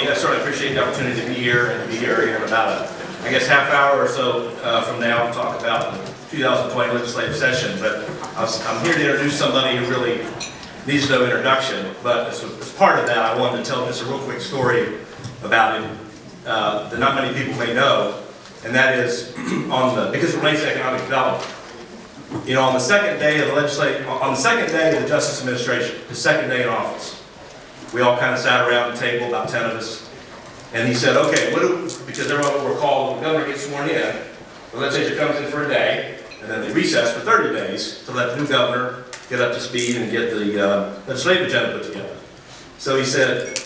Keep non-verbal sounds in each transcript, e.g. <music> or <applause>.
me. I certainly appreciate the opportunity to be here and be here in about a, I guess, half hour or so uh, from now to talk about the 2020 legislative session. But was- I'm here to introduce somebody who really needs no introduction. But as, as part of that, I wanted to tell just a real quick story about him uh, that not many people may know, and that is <clears throat> on the because it relates to economic development. You know, on the second day of the legislative, on the second day of the Justice Administration, the second day in office, we all kind of sat around the table, about 10 of us, and he said, okay, what do, because everyone will recall, the governor gets sworn in, the legislature comes in for a day, and then they recess for 30 days to let the new governor get up to speed and get the uh, legislative agenda put together. So he said,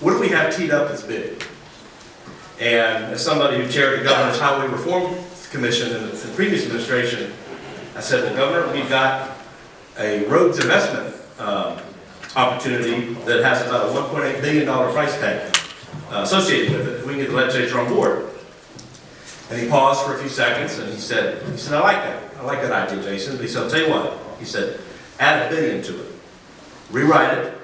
what do we have teed up that's big? And as somebody who chaired the Governor's Highway Reform Commission in the the previous administration, I said, well, Governor, we've got a roads investment um, opportunity that has about a $1.8 billion price tag uh, associated with it. We can get the legislature on board. And he paused for a few seconds and he said, he said, I like that. I like that idea, Jason. But he said, I'll tell you what. He said, add a billion to it. Rewrite it,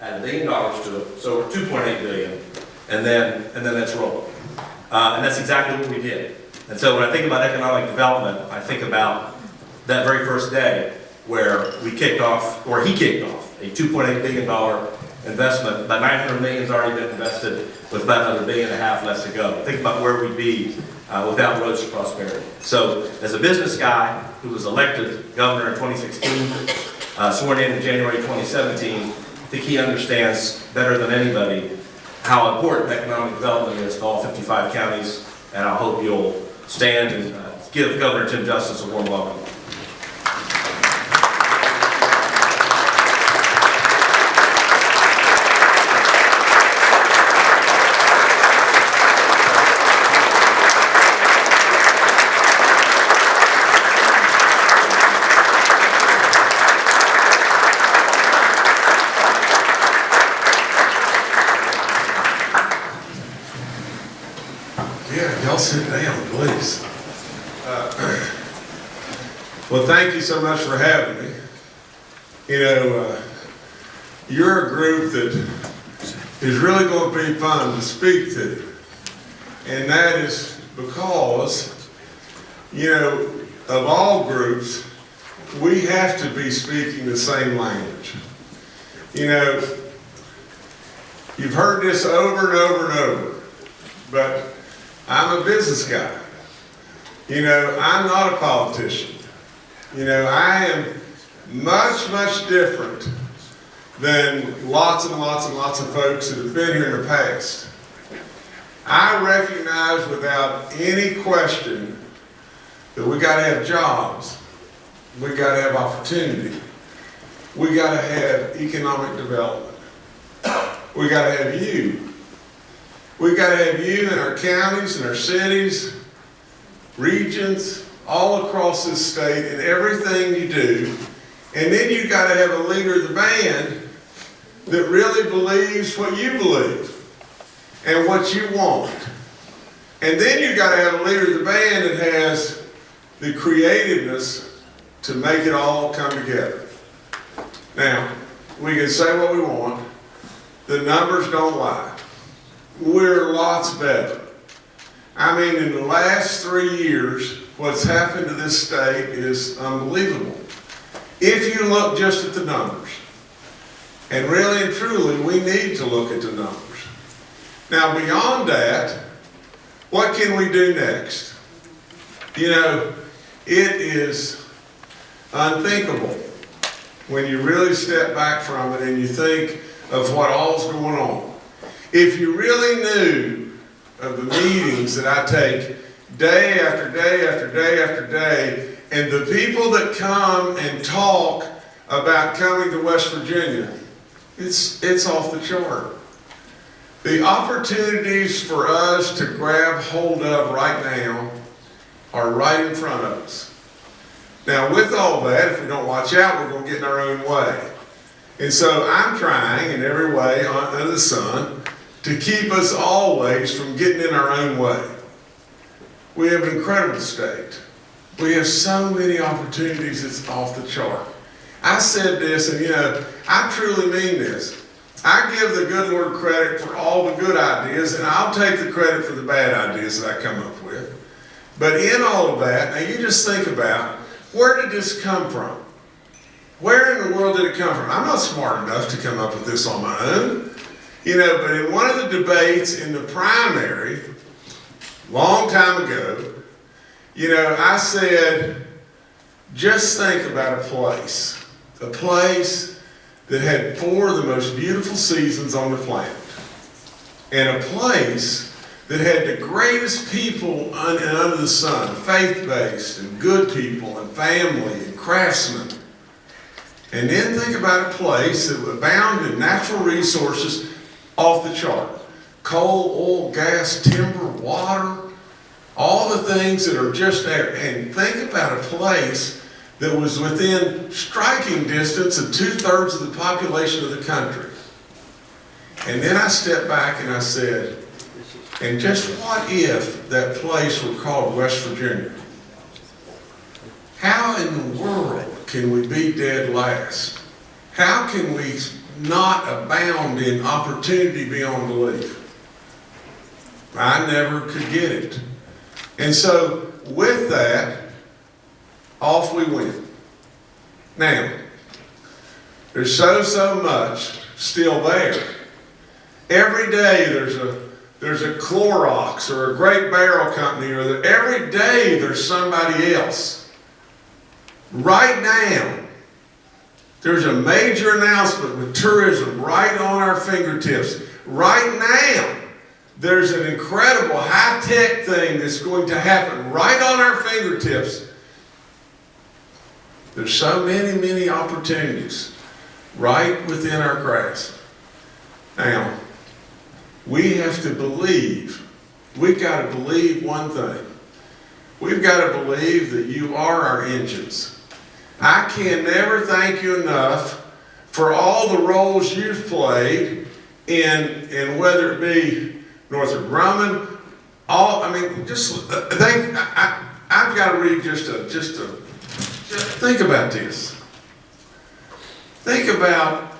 add a billion dollars to it, so we're 2.8 billion, and then, and then let's roll. Uh, and that's exactly what we did. And so when I think about economic development, I think about that very first day where we kicked off, or he kicked off, a $2.8 billion investment. About 900 million has already been invested, with about another billion and a half left to go. Think about where we'd be uh, without roads to prosperity. So as a business guy who was elected governor in 2016, uh, sworn in in January 2017, I think he understands better than anybody how important economic development is to all 55 counties, and I hope you'll stand and uh, give Governor Jim Justice a warm welcome. Down, please. Uh, <clears throat> Well, thank you so much for having me. You know, uh, you're a group that is really going to be fun to speak to. And that is because, you know, of all groups, we have to be speaking the same language. You know, you've heard this over and over and over, but I'm a business guy. You know, I'm not a politician. You know, I am much, much different than lots and lots and lots of folks that have been here in the past. I recognize without any question that we gotta have jobs. We gotta have opportunity. We gotta have economic development. We gotta have you. We gotta have you in our counties and our cities, regions, all across this state in everything you do. And then you've gotta have a leader of the band that really believes what you believe and what you want. And then you've gotta have a leader of the band that has the creativeness to make it all come together. Now, we can say what we want. The numbers don't lie. We're lots better. I mean, in the last three years, what's happened to this state is unbelievable. If you look just at the numbers, and really and truly, we need to look at the numbers. Now, beyond that, what can we do next? You know, it is unthinkable when you really step back from it and you think of what all's going on. If you really knew of the meetings that I take day after day after day after day, and the people that come and talk about coming to West Virginia, it's, it's off the chart. The opportunities for us to grab hold of right now are right in front of us. Now, with all that, if we don't watch out, we're going to get in our own way. And so I'm trying in every way under the sun to keep us always from getting in our own way. We have an incredible state. We have so many opportunities, it's off the chart. I said this, and you know, I truly mean this. I give the good Lord credit for all the good ideas, and I'll take the credit for the bad ideas that I come up with. But in all of that, now you just think about where did this come from? Where in the world did it come from? I'm not smart enough to come up with this on my own. You know, but in one of the debates in the primary, long time ago, you know, I said, just think about a place, a place that had four of the most beautiful seasons on the planet, and a place that had the greatest people un- and under the sun, faith-based and good people and family and craftsmen. And then think about a place that abound in natural resources off the chart. Coal, oil, gas, timber, water, all the things that are just there. And think about a place that was within striking distance of two-thirds of the population of the country. And then I stepped back and I said, and just what if that place were called West Virginia? How in the world can we be dead last? How can we not abound in opportunity beyond belief? I never could get it. And so with that, off we went. Now, there's so, so much still there. Every day there's a there's a Clorox or a Great Barrel Company or the, every day there's somebody else. Right now, there's a major announcement with tourism right on our fingertips. Right now, there's an incredible high-tech thing that's going to happen right on our fingertips. There's so many, many opportunities right within our grasp. Now, we have to believe. We've got to believe one thing. We've got to believe that you are our engines. I can never thank you enough for all the roles you've played in, in whether it be Northrop Grumman, all, I mean, just, uh, they, I, I, I've got to read just a, just a, just think about this. Think about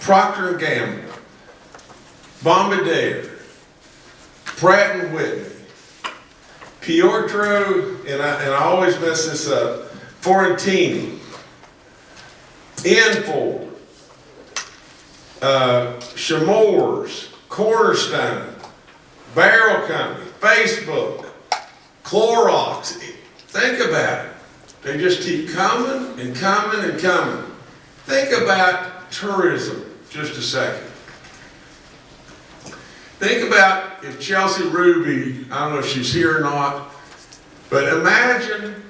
Procter Gamble. Bombardier, Pratt Whitney, Pietro, and I, and I always mess this up, Fiorentini, Enfor, uh, Chemours, Cornerstone, Barrel Company, Facebook, Clorox. Think about it. They just keep coming and coming and coming. Think about tourism just a second. Think about if Chelsea Ruby, I don't know if she's here or not, but imagine,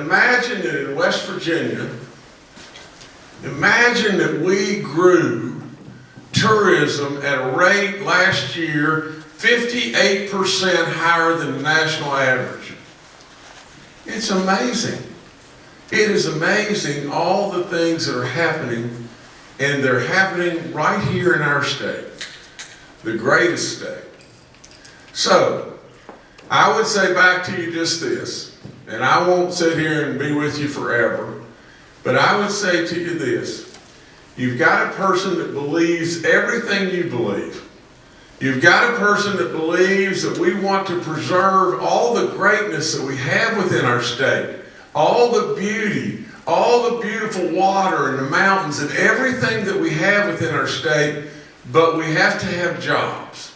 imagine that in West Virginia, imagine that we grew tourism at a rate last year 58% higher than the national average. It's amazing. It is amazing all the things that are happening, and they're happening right here in our state the greatest state. So, I would say back to you just this, and I won't sit here and be with you forever, but I would say to you this. You've got a person that believes everything you believe. You've got a person that believes that we want to preserve all the greatness that we have within our state, all the beauty, all the beautiful water and the mountains and everything that we have within our state but we have to have jobs.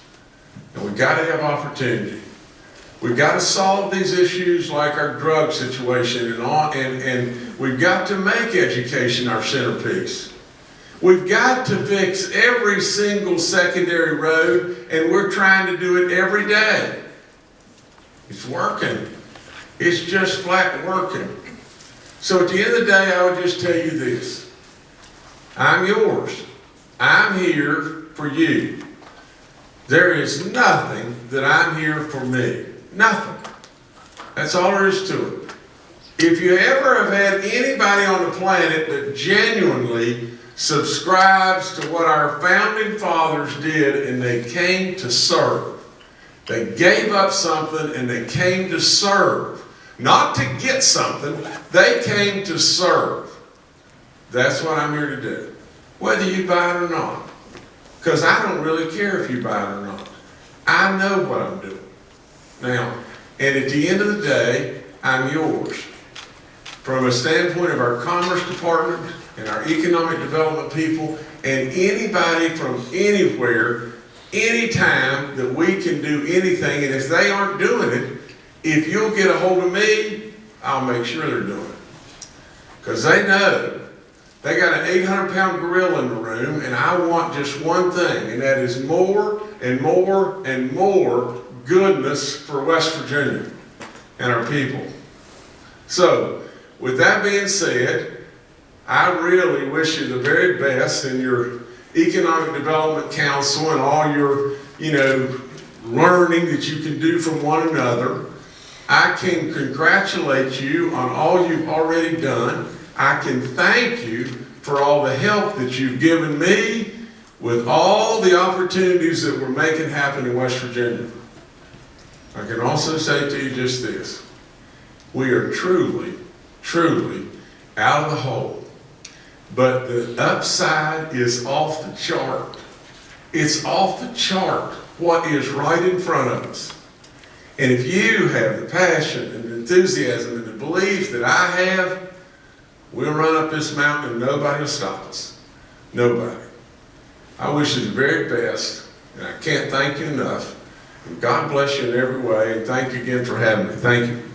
And we've got to have opportunity. We've got to solve these issues like our drug situation and, all, and, and we've got to make education our centerpiece. We've got to fix every single secondary road and we're trying to do it every day. It's working. It's just flat working. So at the end of the day, I would just tell you this. I'm yours. I'm here for you. There is nothing that I'm here for me. Nothing. That's all there is to it. If you ever have had anybody on the planet that genuinely subscribes to what our founding fathers did and they came to serve, they gave up something and they came to serve. Not to get something, they came to serve. That's what I'm here to do. Whether you buy it or not. Because I don't really care if you buy it or not. I know what I'm doing. Now, and at the end of the day, I'm yours. From a standpoint of our commerce department and our economic development people and anybody from anywhere, anytime that we can do anything, and if they aren't doing it, if you'll get a hold of me, I'll make sure they're doing it. Because they know they got an 800 pound gorilla in the room, and I want just one thing, and that is more and more and more goodness for West Virginia and our people. So, with that being said, I really wish you the very best in your Economic Development Council and all your, you know, learning that you can do from one another. I can congratulate you on all you've already done. I can thank you for all the help that you've given me with all the opportunities that we're making happen in West Virginia. I can also say to you just this. We are truly, truly out of the hole. But the upside is off the chart. It's off the chart what is right in front of us. And if you have the passion and the enthusiasm and the belief that I have, we'll run up this mountain and nobody will stop us. Nobody. I wish you the very best, and I can't thank you enough. God bless you in every way, and thank you again for having me. Thank you.